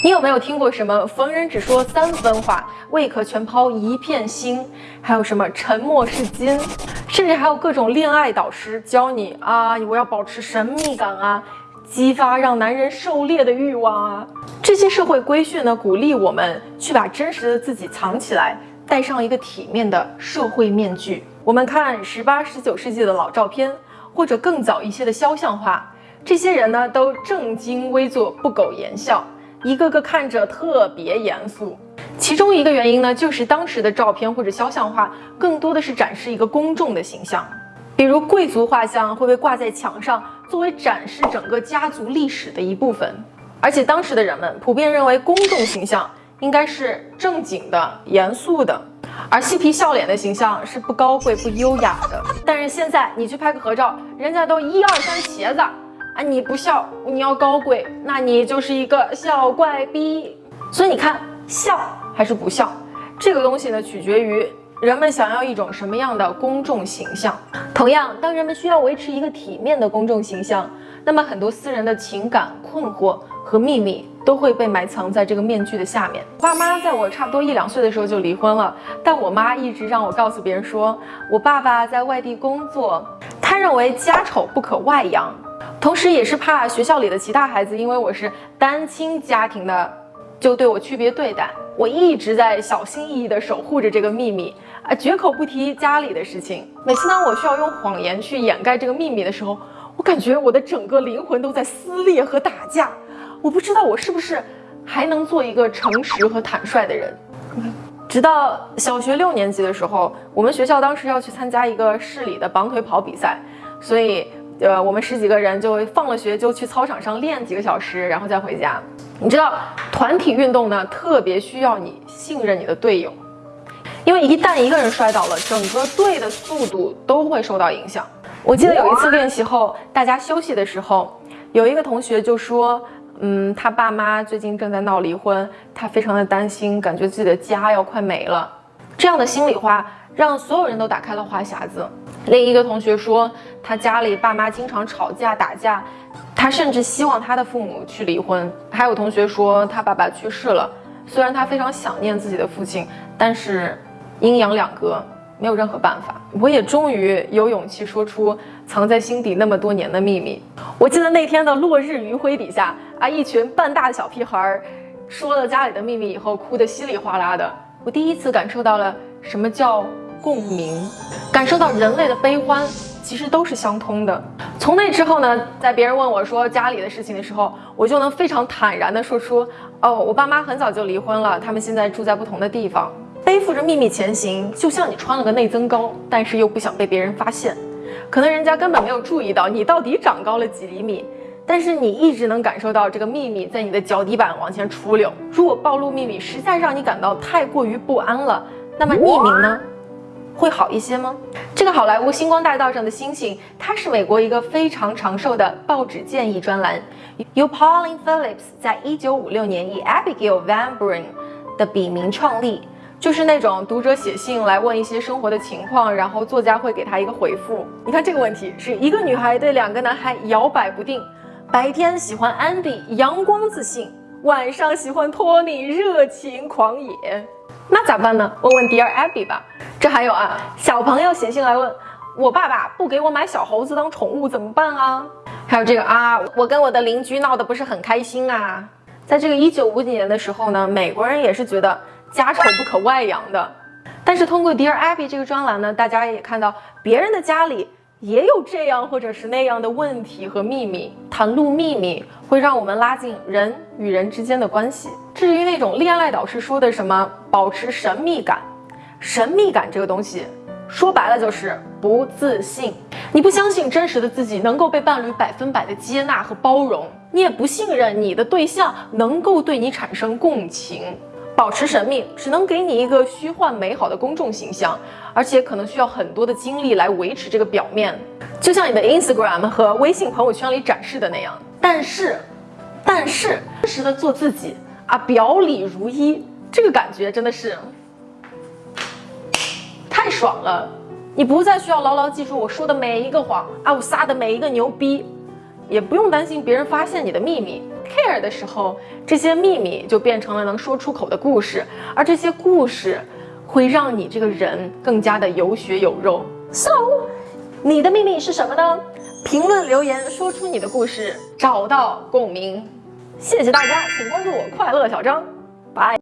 你有没有听过什么“逢人只说三分话，未可全抛一片心”？还有什么“沉默是金”？甚至还有各种恋爱导师教你啊，我要保持神秘感啊，激发让男人狩猎的欲望啊。这些社会规训呢，鼓励我们去把真实的自己藏起来，戴上一个体面的社会面具。我们看十八、十九世纪的老照片，或者更早一些的肖像画，这些人呢都正襟危坐、不苟言笑，一个个看着特别严肃。其中一个原因呢，就是当时的照片或者肖像画更多的是展示一个公众的形象，比如贵族画像会被挂在墙上，作为展示整个家族历史的一部分。而且当时的人们普遍认为公众形象应该是正经的、严肃的。而嬉皮笑脸的形象是不高贵、不优雅的。但是现在你去拍个合照，人家都一二三茄子，啊，你不笑，你要高贵，那你就是一个小怪逼。所以你看，笑还是不笑，这个东西呢，取决于人们想要一种什么样的公众形象。同样，当人们需要维持一个体面的公众形象，那么很多私人的情感困惑和秘密。都会被埋藏在这个面具的下面。爸妈在我差不多一两岁的时候就离婚了，但我妈一直让我告诉别人说，我爸爸在外地工作，他认为家丑不可外扬，同时也是怕学校里的其他孩子因为我是单亲家庭的，就对我区别对待。我一直在小心翼翼地守护着这个秘密啊，绝口不提家里的事情。每次当我需要用谎言去掩盖这个秘密的时候，我感觉我的整个灵魂都在撕裂和打架。我不知道我是不是还能做一个诚实和坦率的人。直到小学六年级的时候，我们学校当时要去参加一个市里的绑腿跑比赛，所以呃，我们十几个人就放了学就去操场上练几个小时，然后再回家。你知道，团体运动呢特别需要你信任你的队友，因为一旦一个人摔倒了，整个队的速度都会受到影响。我记得有一次练习后，大家休息的时候，有一个同学就说。嗯，他爸妈最近正在闹离婚，他非常的担心，感觉自己的家要快没了。这样的心里话让所有人都打开了话匣子。另一个同学说，他家里爸妈经常吵架打架，他甚至希望他的父母去离婚。还有同学说，他爸爸去世了，虽然他非常想念自己的父亲，但是阴阳两隔。没有任何办法，我也终于有勇气说出藏在心底那么多年的秘密。我记得那天的落日余晖底下啊，一群半大的小屁孩儿说了家里的秘密以后，哭得稀里哗啦的。我第一次感受到了什么叫共鸣，感受到人类的悲欢其实都是相通的。从那之后呢，在别人问我说家里的事情的时候，我就能非常坦然地说出：哦，我爸妈很早就离婚了，他们现在住在不同的地方。背负着秘密前行，就像你穿了个内增高，但是又不想被别人发现。可能人家根本没有注意到你到底长高了几厘米，但是你一直能感受到这个秘密在你的脚底板往前出溜。如果暴露秘密实在让你感到太过于不安了，那么匿名呢，会好一些吗？这个好莱坞星光大道上的星星，它是美国一个非常长寿的报纸建议专栏，由 Pauline Phillips 在一九五六年以 Abigail Van Buren 的笔名创立。就是那种读者写信来问一些生活的情况，然后作家会给他一个回复。你看这个问题是一个女孩对两个男孩摇摆不定，白天喜欢 Andy 阳光自信，晚上喜欢 Tony 热情狂野，那咋办呢？问问 Dear Abby 吧。这还有啊，小朋友写信来问我爸爸不给我买小猴子当宠物怎么办啊？还有这个啊，我跟我的邻居闹得不是很开心啊。在这个一九五几年的时候呢，美国人也是觉得。家丑不可外扬的，但是通过 Dear Abby 这个专栏呢，大家也看到别人的家里也有这样或者是那样的问题和秘密。袒露秘密会让我们拉近人与人之间的关系。至于那种恋爱导师说的什么保持神秘感，神秘感这个东西说白了就是不自信。你不相信真实的自己能够被伴侣百分百的接纳和包容，你也不信任你的对象能够对你产生共情。保持神秘只能给你一个虚幻美好的公众形象，而且可能需要很多的精力来维持这个表面，就像你的 Instagram 和微信朋友圈里展示的那样。但是，但是真实的做自己啊，表里如一，这个感觉真的是太爽了。你不再需要牢牢记住我说的每一个谎啊，我撒的每一个牛逼，也不用担心别人发现你的秘密。care 的时候，这些秘密就变成了能说出口的故事，而这些故事会让你这个人更加的有血有肉。So，你的秘密是什么呢？评论留言说出你的故事，找到共鸣。谢谢大家，请关注我快乐小张，拜。